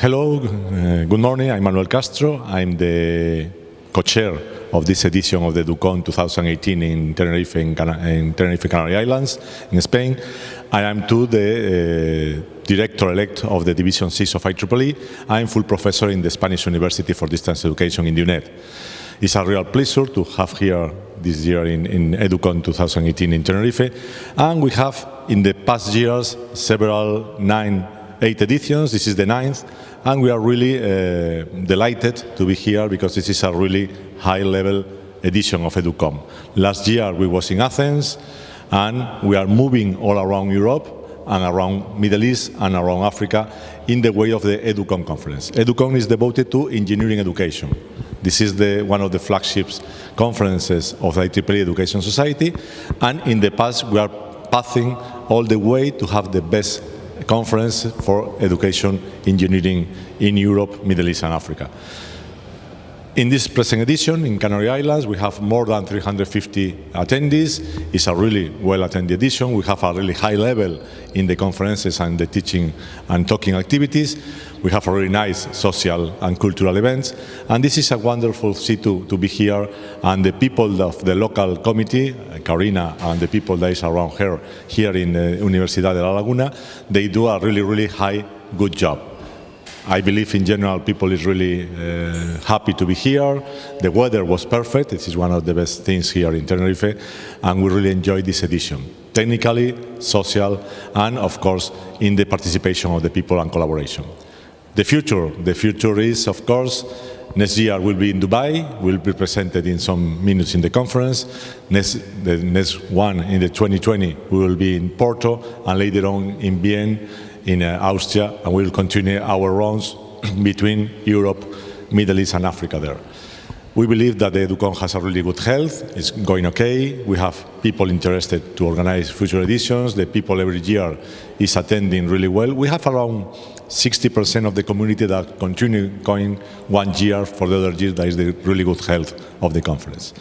Hello, uh, good morning. I'm Manuel Castro. I'm the co-chair of this edition of the EduCon 2018 in Tenerife, in, in Tenerife Canary Islands, in Spain. I am too the uh, director-elect of the Division 6 of IEEE. I'm full professor in the Spanish University for Distance Education in UNED. It's a real pleasure to have here this year in, in EduCon 2018 in Tenerife. And we have, in the past years, several nine eight editions. This is the ninth, and we are really uh, delighted to be here because this is a really high-level edition of EduCon. Last year we was in Athens, and we are moving all around Europe and around Middle East and around Africa in the way of the EduCon conference. EduCon is devoted to engineering education. This is the, one of the flagships conferences of the IEEE Education Society, and in the past we are passing all the way to have the best conference for education engineering in Europe, Middle East and Africa. In this present edition in Canary Islands, we have more than 350 attendees. It's a really well-attended edition. We have a really high level in the conferences and the teaching and talking activities. We have a really nice social and cultural events. And this is a wonderful city to, to be here. And the people of the local committee, Karina, and the people that is around her here in the Universidad de La Laguna, they do a really, really high, good job. I believe in general people is really uh, happy to be here. The weather was perfect. This is one of the best things here in Tenerife. And we really enjoyed this edition. Technically, social, and of course, in the participation of the people and collaboration. The future, the future is, of course, next year will be in Dubai, will be presented in some minutes in the conference. Next, the next one in the 2020, will be in Porto, and later on in Vienna, in uh, Austria, and we will continue our runs between Europe, Middle East and Africa there. We believe that the EduCon has a really good health, it's going okay, we have people interested to organize future editions, the people every year is attending really well. We have around 60% of the community that continue going one year for the other year, that is the really good health of the conference.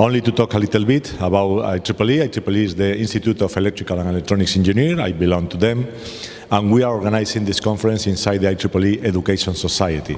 Only to talk a little bit about IEEE. IEEE is the Institute of Electrical and Electronics Engineer. I belong to them. And we are organizing this conference inside the IEEE Education Society.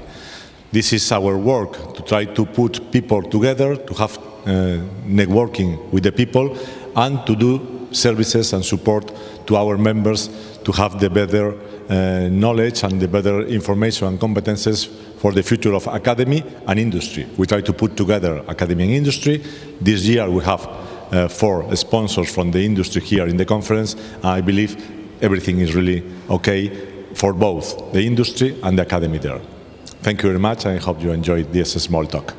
This is our work to try to put people together, to have uh, networking with the people, and to do services and support to our members to have the better knowledge and the better information and competences for the future of academy and industry. We try to put together academy and industry. This year we have uh, four sponsors from the industry here in the conference. I believe everything is really okay for both the industry and the academy there. Thank you very much. I hope you enjoyed this small talk.